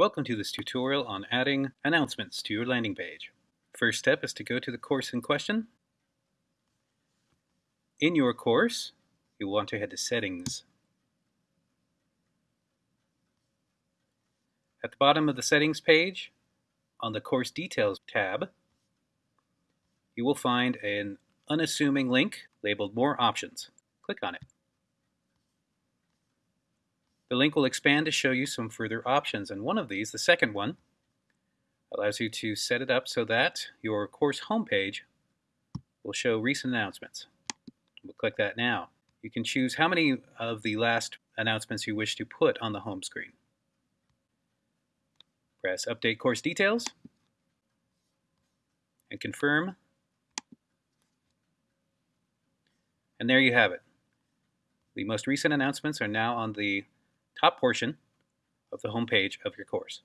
Welcome to this tutorial on adding announcements to your landing page. First step is to go to the course in question. In your course, you'll want to head to Settings. At the bottom of the Settings page, on the Course Details tab, you will find an unassuming link labeled More Options. Click on it. The link will expand to show you some further options, and one of these, the second one, allows you to set it up so that your course homepage will show recent announcements. We'll click that now. You can choose how many of the last announcements you wish to put on the home screen. Press Update Course Details and confirm. And there you have it. The most recent announcements are now on the top portion of the home page of your course.